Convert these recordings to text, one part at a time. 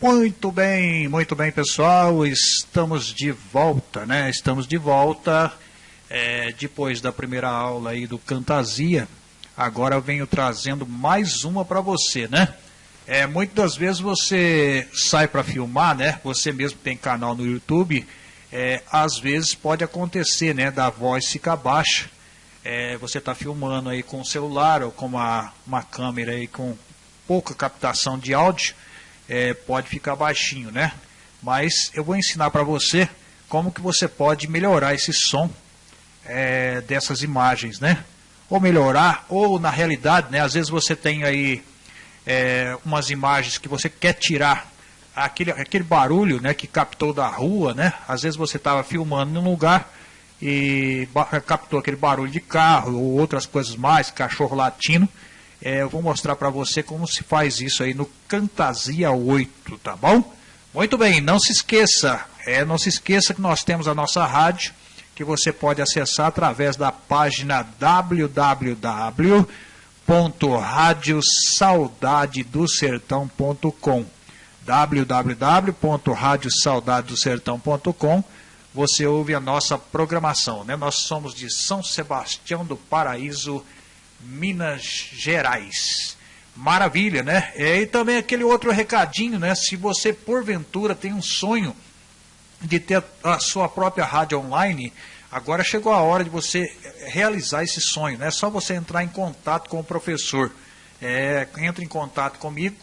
Muito bem, muito bem, pessoal. Estamos de volta, né? Estamos de volta é, depois da primeira aula aí do Cantasia. Agora eu venho trazendo mais uma para você, né? É, muitas vezes você sai para filmar, né? Você mesmo tem canal no YouTube. É, às vezes pode acontecer, né? Da voz ficar baixa. É, você está filmando aí com o celular ou com uma, uma câmera aí com pouca captação de áudio é, pode ficar baixinho, né? Mas eu vou ensinar para você como que você pode melhorar esse som é, dessas imagens, né? Ou melhorar, ou na realidade, né? Às vezes você tem aí é, umas imagens que você quer tirar aquele, aquele barulho, né? Que captou da rua, né? Às vezes você estava filmando num lugar e captou aquele barulho de carro ou outras coisas mais, cachorro latindo é, eu vou mostrar para você como se faz isso aí no Cantasia 8, tá bom? Muito bem, não se esqueça, é, não se esqueça que nós temos a nossa rádio, que você pode acessar através da página www.radiosaudadedosertão.com www.radiosaudadedosertão.com Você ouve a nossa programação, né? Nós somos de São Sebastião do Paraíso, Minas Gerais. Maravilha, né? É, e também aquele outro recadinho, né? Se você porventura tem um sonho de ter a sua própria rádio online, agora chegou a hora de você realizar esse sonho, né? É só você entrar em contato com o professor. É, em contato comigo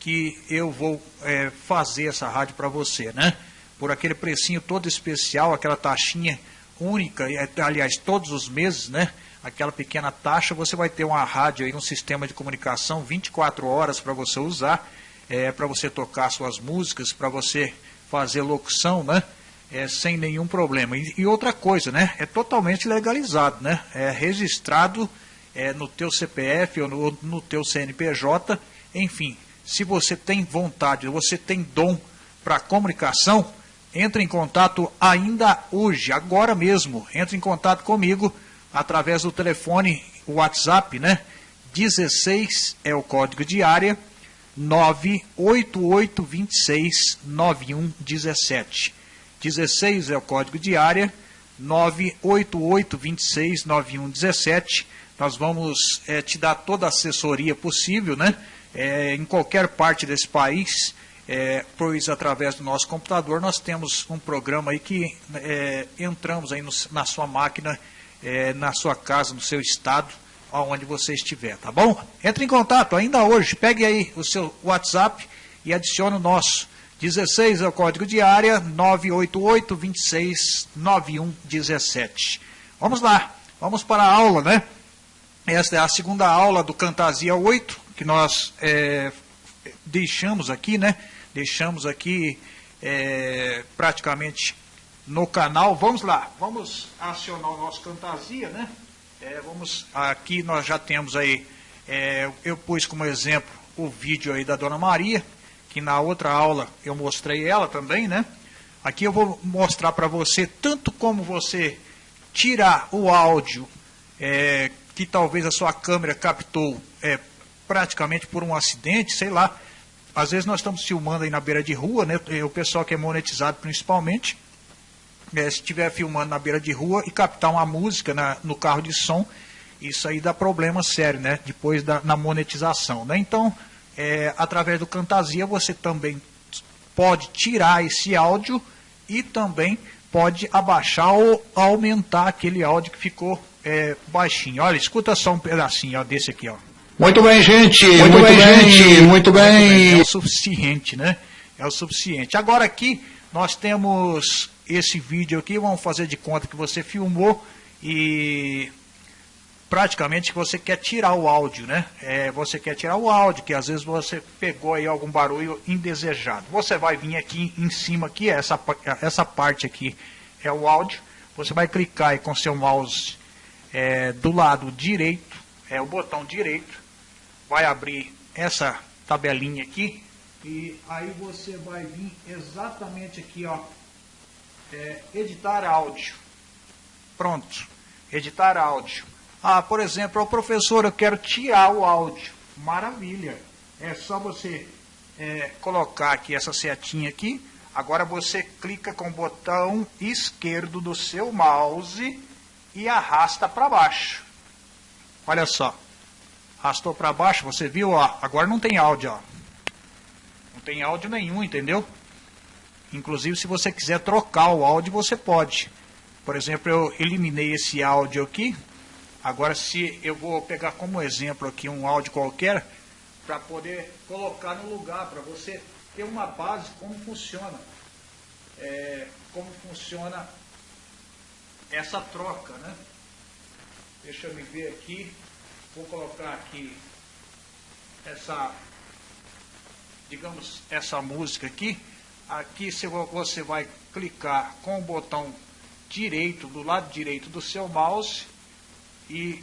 que eu vou é, fazer essa rádio para você, né? Por aquele precinho todo especial, aquela taxinha única, aliás, todos os meses, né? Aquela pequena taxa, você vai ter uma rádio aí, um sistema de comunicação 24 horas para você usar, é, para você tocar suas músicas, para você fazer locução, né? É, sem nenhum problema. E, e, outra coisa, né? É totalmente legalizado, né? É registrado é, no teu CPF ou no, no teu CNPJ, enfim. Se você tem vontade, você tem dom para comunicação, entre em contato ainda hoje, agora mesmo. Entre em contato comigo através do telefone WhatsApp, né? 16 é o código de área 98826 9117. 16 é o código de área 98826 9117. Nós vamos é, te dar toda a assessoria possível, né? É, em qualquer parte desse país, é, pois através do nosso computador nós temos um programa aí que entramos aí no, na sua máquina é, na sua casa, no seu estado, aonde você estiver, tá bom? Entre em contato ainda hoje, pegue aí o seu WhatsApp e adicione o nosso. 16 é o código de área, 988 26 91 17. Vamos lá, vamos para a aula, né? Esta é a segunda aula do Cantasia 8, que nós é, deixamos aqui, né? Deixamos aqui é, praticamente no canal. Vamos lá, vamos acionar o nosso Cantasia, né? É, vamos, aqui nós já temos aí, é, eu pus como exemplo o vídeo aí da Dona Maria, que na outra aula eu mostrei ela também, né? Aqui eu vou mostrar para você tanto como você tirar o áudio é, que talvez a sua câmera captou é, praticamente por um acidente, sei lá. Às vezes nós estamos filmando aí na beira de rua, né? O pessoal que é monetizado principalmente é, se estiver filmando na beira de rua e captar uma música na, no carro de som, isso aí dá problema sério, né? Depois da, na monetização, né? Então, é, através do Cantasia, você também pode tirar esse áudio e também pode abaixar ou aumentar aquele áudio que ficou é, baixinho. Olha, escuta só um pedacinho ó, desse aqui, ó. Muito bem, gente. Muito, muito bem, bem, gente. Muito bem. É o suficiente, né? É o suficiente. Agora aqui nós temos esse vídeo aqui, vamos fazer de conta que você filmou e praticamente você quer tirar o áudio, né? É, você quer tirar o áudio, que às vezes você pegou aí algum barulho indesejado. Você vai vir aqui em cima, aqui, essa, essa parte aqui é o áudio. Você vai clicar aí com seu mouse é, do lado direito, é o botão direito, vai abrir essa tabelinha aqui, e aí você vai vir exatamente aqui, ó, é, editar áudio. Pronto, editar áudio. Ah, por exemplo, o professor, eu quero tirar o áudio. Maravilha. É só você é, colocar aqui essa setinha aqui, agora você clica com o botão esquerdo do seu mouse e arrasta para baixo. Olha só. Arrastou para baixo, você viu, ó, agora não tem áudio, ó. Não tem áudio nenhum, entendeu? Inclusive, se você quiser trocar o áudio, você pode. Por exemplo, eu eliminei esse áudio aqui. Agora, se eu vou pegar como exemplo aqui um áudio qualquer, para poder colocar no lugar, para você ter uma base como funciona. É, como funciona essa troca, né? Deixa eu me ver aqui. Vou colocar aqui essa, digamos, essa música aqui. Aqui você vai clicar com o botão direito, do lado direito do seu mouse e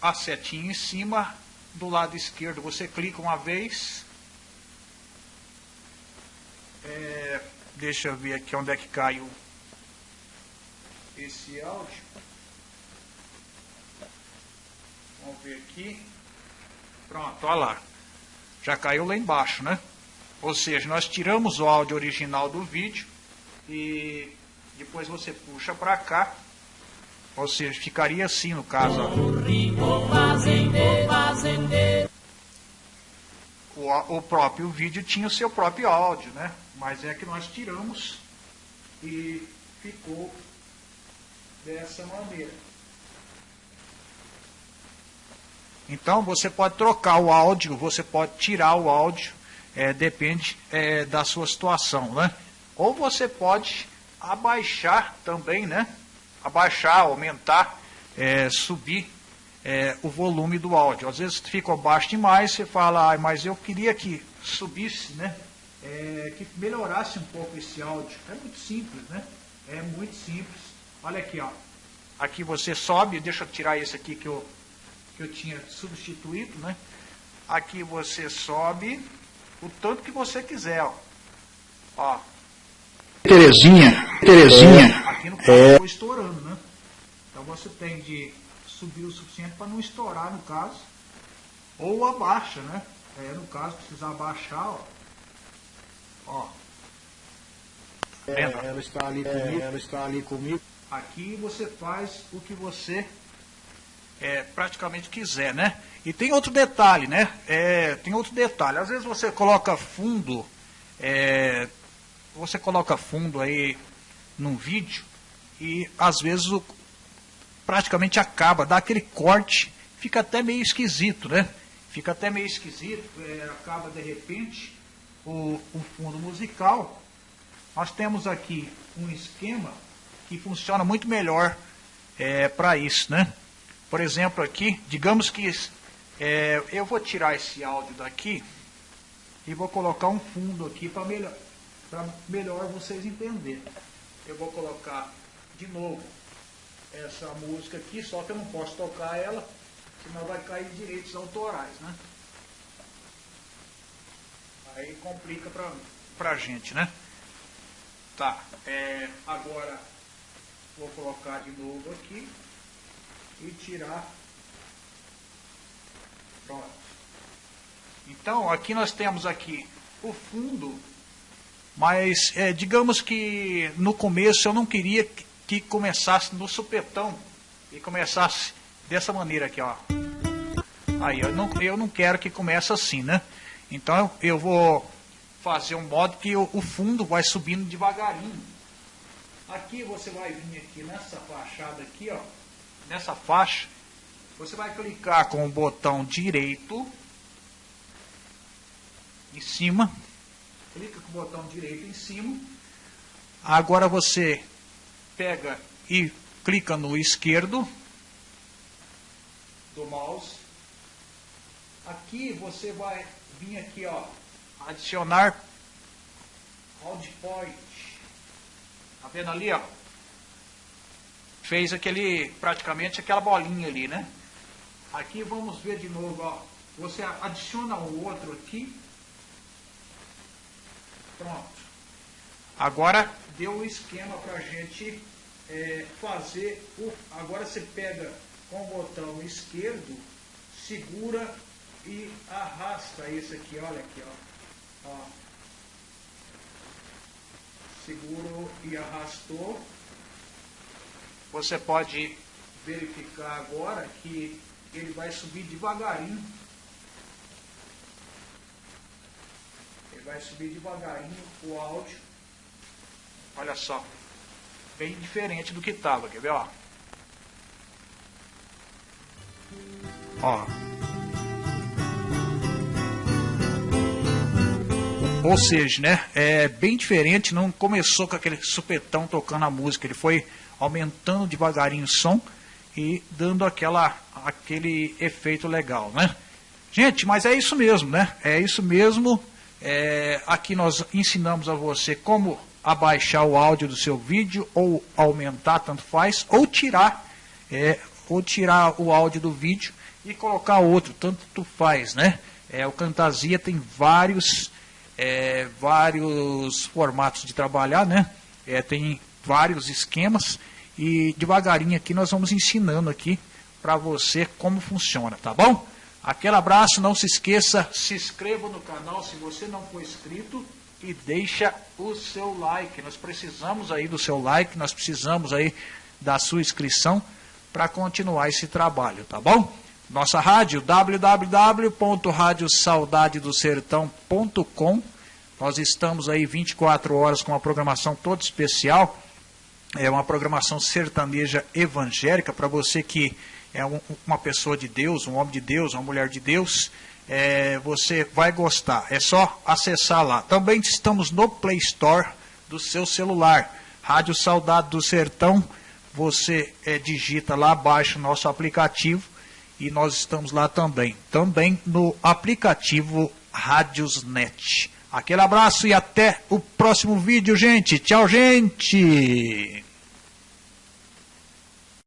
a setinha em cima, do lado esquerdo você clica uma vez. É, deixa eu ver aqui onde é que caiu esse áudio. Vamos ver aqui. Pronto, olha lá. Já caiu lá embaixo, né? Ou seja, nós tiramos o áudio original do vídeo e depois você puxa para cá. Ou seja, ficaria assim no caso. O, o próprio vídeo tinha o seu próprio áudio, né? Mas é que nós tiramos e ficou dessa maneira. Então você pode trocar o áudio, você pode tirar o áudio, é, depende é, da sua situação, né? Ou você pode abaixar também, né? Abaixar, aumentar, é, subir é, o volume do áudio. Às vezes fica baixo demais, você fala, ah, mas eu queria que subisse, né? É, que melhorasse um pouco esse áudio. É muito simples, né? É muito simples. Olha aqui, ó. Aqui você sobe, deixa eu tirar esse aqui que eu, que eu tinha substituído, né? Aqui você sobe o tanto que você quiser, ó. ó. Terezinha, Terezinha. É, aqui no caso é... estourando, né? Então você tem de subir o suficiente para não estourar no caso. Ou abaixa, né? É, no caso, precisar abaixar, ó. Ó. É, ela está ali é, comigo. Ela está ali comigo. Aqui você faz o que você é, praticamente quiser, né? E tem outro detalhe, né? É, tem outro detalhe. Às vezes você coloca fundo, é, você coloca fundo aí num vídeo e às vezes o, praticamente acaba, dá aquele corte, fica até meio esquisito, né? Fica até meio esquisito, é, acaba de repente o, o fundo musical. Nós temos aqui um esquema que funciona muito melhor é, para isso, né? Por exemplo, aqui, digamos que é, eu vou tirar esse áudio daqui e vou colocar um fundo aqui para melhor, melhor vocês entenderem. Eu vou colocar de novo essa música aqui, só que eu não posso tocar ela, senão vai cair direitos autorais, né? Aí complica para a gente, né? Tá, é, agora Vou colocar de novo aqui e tirar. Pronto. Então, aqui nós temos aqui o fundo, mas é, digamos que no começo eu não queria que, começasse no supetão e começasse dessa maneira aqui, ó. Aí, eu não, eu não quero que comece assim, né? Então eu vou fazer um modo que o, o fundo vai subindo devagarinho. Aqui você vai vir aqui nessa fachada aqui, ó, nessa faixa, você vai clicar com o botão direito em cima, clica com o botão direito em cima. Agora você pega e clica no esquerdo do mouse. Aqui você vai vir aqui, ó, adicionar Audio Point. Tá vendo ali, ó? Fez aquele, praticamente aquela bolinha ali, né? Aqui vamos ver de novo, ó. Você adiciona o outro aqui. Pronto. Agora deu o esquema para a gente é, fazer. O, agora você pega com o botão esquerdo, segura e arrasta esse aqui, olha aqui, ó. Ó. Segurou e arrastou. Você pode verificar agora que ele vai subir devagarinho. Ele vai subir devagarinho o áudio. Olha só. Bem diferente do que estava, quer ver, ó? Ó. Ou seja, né, é bem diferente, não começou com aquele supetão tocando a música, ele foi aumentando devagarinho o som e dando aquela, aquele efeito legal, né? Gente, mas é isso mesmo, né? É isso mesmo. É, aqui nós ensinamos a você como abaixar o áudio do seu vídeo ou aumentar, tanto faz, ou tirar, é, ou tirar o áudio do vídeo e colocar outro, tanto faz, né? É, o Cantasia tem vários, é, vários formatos de trabalhar, né? É, tem vários esquemas e devagarinho aqui nós vamos ensinando aqui para você como funciona, tá bom? Aquele abraço, não se esqueça, se inscreva no canal se você não for inscrito e deixa o seu like. Nós precisamos aí do seu like, nós precisamos aí da sua inscrição para continuar esse trabalho, tá bom? Nossa rádio www.radiosaudadedosertão.com. Nós estamos aí 24 horas com uma programação toda especial é uma programação sertaneja evangélica para você que é um, uma pessoa de Deus, um homem de Deus, uma mulher de Deus. É, você vai gostar. É só acessar lá. Também estamos no Play Store do seu celular. Rádio Saudade do Sertão. Você é, digita lá, baixa o nosso aplicativo e nós estamos lá também. Também no aplicativo Rádiosnet. Aquele abraço e até o próximo vídeo, gente. Tchau, gente.